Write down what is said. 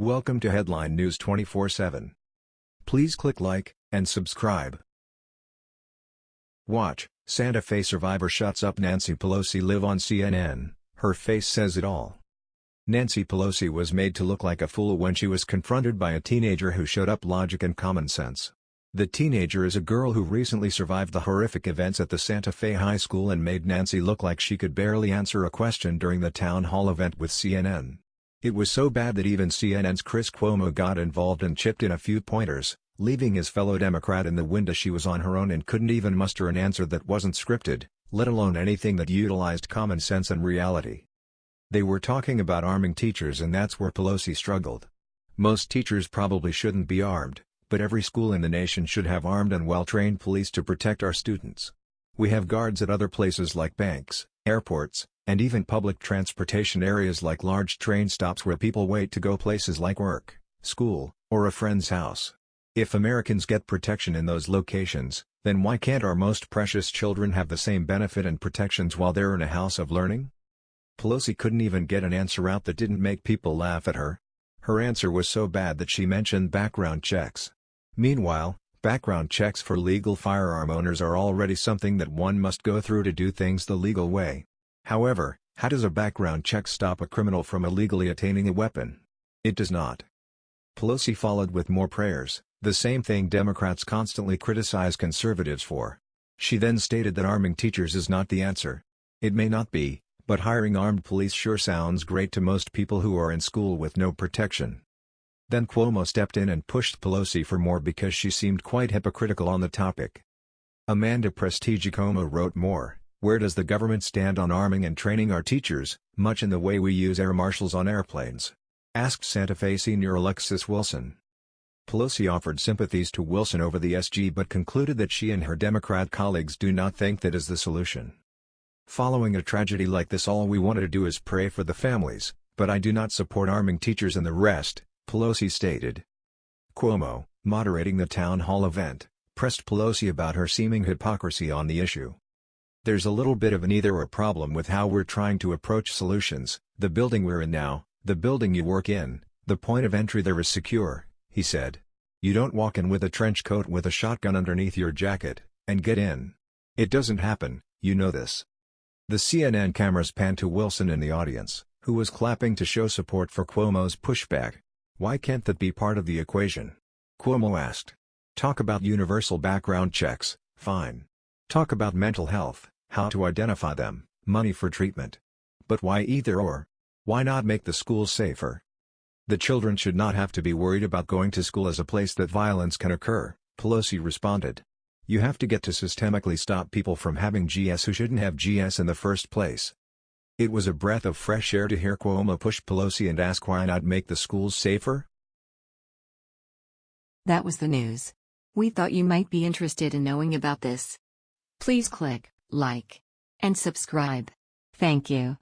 Welcome to Headline News 24/7. Please click like and subscribe. Watch, Santa Fe survivor shuts up Nancy Pelosi live on CNN, her face says it all. Nancy Pelosi was made to look like a fool when she was confronted by a teenager who showed up logic and common sense. The teenager is a girl who recently survived the horrific events at the Santa Fe High School and made Nancy look like she could barely answer a question during the town hall event with CNN. It was so bad that even CNN's Chris Cuomo got involved and chipped in a few pointers, leaving his fellow Democrat in the wind as she was on her own and couldn't even muster an answer that wasn't scripted, let alone anything that utilized common sense and reality. They were talking about arming teachers and that's where Pelosi struggled. Most teachers probably shouldn't be armed, but every school in the nation should have armed and well-trained police to protect our students. We have guards at other places like banks, airports, and even public transportation areas like large train stops where people wait to go places like work, school, or a friend's house. If Americans get protection in those locations, then why can't our most precious children have the same benefit and protections while they're in a house of learning? Pelosi couldn't even get an answer out that didn't make people laugh at her. Her answer was so bad that she mentioned background checks. Meanwhile, background checks for legal firearm owners are already something that one must go through to do things the legal way. However, how does a background check stop a criminal from illegally attaining a weapon? It does not. Pelosi followed with more prayers, the same thing Democrats constantly criticize conservatives for. She then stated that arming teachers is not the answer. It may not be, but hiring armed police sure sounds great to most people who are in school with no protection. Then Cuomo stepped in and pushed Pelosi for more because she seemed quite hypocritical on the topic. Amanda Prestigiacomo wrote more, Where does the government stand on arming and training our teachers, much in the way we use air marshals on airplanes? Asked Santa Fe senior Alexis Wilson. Pelosi offered sympathies to Wilson over the SG but concluded that she and her Democrat colleagues do not think that is the solution. Following a tragedy like this all we wanted to do is pray for the families, but I do not support arming teachers and the rest, Pelosi stated. Cuomo, moderating the town hall event, pressed Pelosi about her seeming hypocrisy on the issue. There's a little bit of an either-or problem with how we're trying to approach solutions, the building we're in now, the building you work in, the point of entry there is secure, he said. You don't walk in with a trench coat with a shotgun underneath your jacket, and get in. It doesn't happen, you know this. The CNN cameras panned to Wilson in the audience, who was clapping to show support for Cuomo's pushback. Why can't that be part of the equation? Cuomo asked. Talk about universal background checks, fine. Talk about mental health, how to identify them, money for treatment. But why either or? Why not make the schools safer? The children should not have to be worried about going to school as a place that violence can occur, Pelosi responded. You have to get to systemically stop people from having GS who shouldn't have GS in the first place. It was a breath of fresh air to hear Cuomo push Pelosi and ask why not make the schools safer? That was the news. We thought you might be interested in knowing about this. Please click like and subscribe. Thank you.